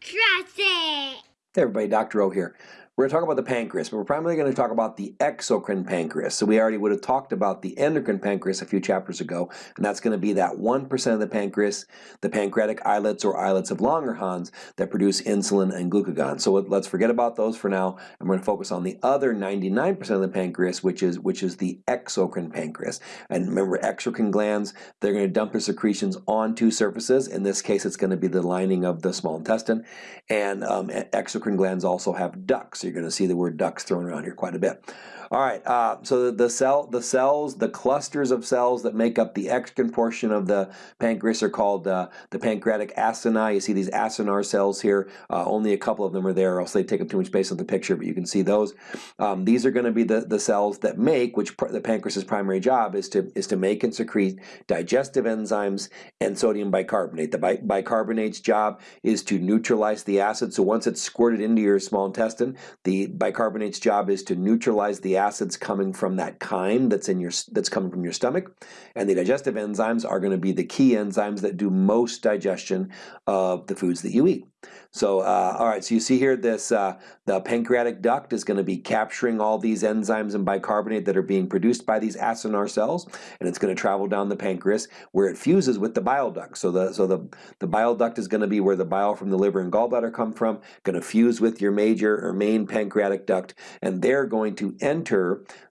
Trust it. Hey everybody, Dr. O here. We're going to talk about the pancreas, but we're primarily going to talk about the exocrine pancreas. So we already would have talked about the endocrine pancreas a few chapters ago, and that's going to be that 1% of the pancreas, the pancreatic islets or islets of Langerhans that produce insulin and glucagon. So let's forget about those for now. I'm going to focus on the other 99% of the pancreas, which is which is the exocrine pancreas. And remember, exocrine glands, they're going to dump their secretions onto surfaces. In this case, it's going to be the lining of the small intestine. And um, exocrine glands also have ducts you're going to see the word ducts thrown around here quite a bit. All right, uh, so the, cell, the cells, the clusters of cells that make up the exocrine portion of the pancreas are called uh, the pancreatic acini. You see these acinar cells here. Uh, only a couple of them are there, else they take up too much space on the picture, but you can see those. Um, these are going to be the, the cells that make, which the pancreas's primary job is to is to make and secrete digestive enzymes and sodium bicarbonate. The bi bicarbonate's job is to neutralize the acid. So once it's squirted into your small intestine, the bicarbonate's job is to neutralize the acids coming from that chyme that's in your that's coming from your stomach, and the digestive enzymes are going to be the key enzymes that do most digestion of the foods that you eat. So, uh, all right, so you see here this, uh, the pancreatic duct is going to be capturing all these enzymes and bicarbonate that are being produced by these acinar cells, and it's going to travel down the pancreas where it fuses with the bile duct. So the, so the, the bile duct is going to be where the bile from the liver and gallbladder come from, going to fuse with your major or main pancreatic duct, and they're going to enter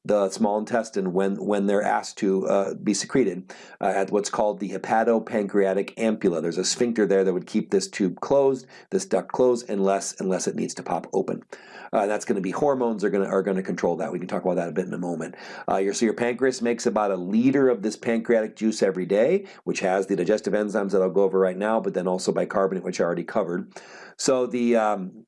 the small intestine when, when they're asked to uh, be secreted uh, at what's called the hepatopancreatic ampulla. There's a sphincter there that would keep this tube closed, this duct closed, unless, unless it needs to pop open. Uh, that's going to be hormones are going to are going to control that. We can talk about that a bit in a moment. Uh, your, so your pancreas makes about a liter of this pancreatic juice every day, which has the digestive enzymes that I'll go over right now, but then also bicarbonate, which I already covered. So the um,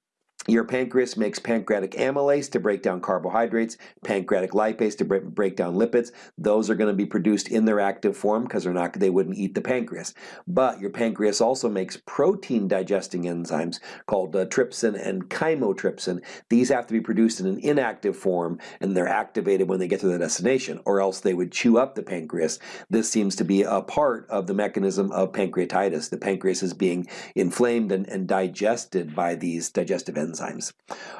your pancreas makes pancreatic amylase to break down carbohydrates, pancreatic lipase to break down lipids. Those are going to be produced in their active form because they're not they wouldn't eat the pancreas. But your pancreas also makes protein digesting enzymes called uh, trypsin and chymotrypsin. These have to be produced in an inactive form and they're activated when they get to the destination or else they would chew up the pancreas. This seems to be a part of the mechanism of pancreatitis. The pancreas is being inflamed and, and digested by these digestive enzymes enzymes.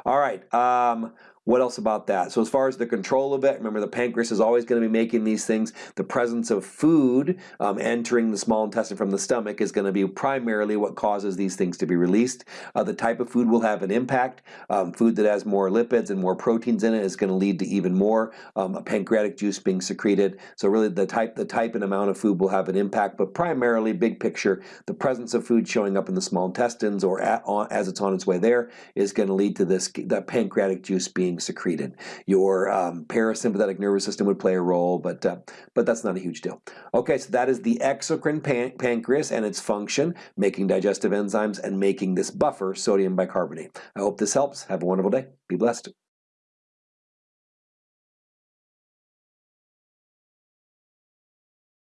All right, um, what else about that? So as far as the control of it, remember the pancreas is always going to be making these things. The presence of food um, entering the small intestine from the stomach is going to be primarily what causes these things to be released. Uh, the type of food will have an impact. Um, food that has more lipids and more proteins in it is going to lead to even more um, pancreatic juice being secreted. So really the type, the type and amount of food will have an impact, but primarily big picture, the presence of food showing up in the small intestines or at, on, as it's on its way there is going to lead to this the pancreatic juice being being secreted. Your um, parasympathetic nervous system would play a role, but uh, but that's not a huge deal. Okay, so that is the exocrine pan pancreas and its function, making digestive enzymes and making this buffer, sodium bicarbonate. I hope this helps. Have a wonderful day. Be blessed.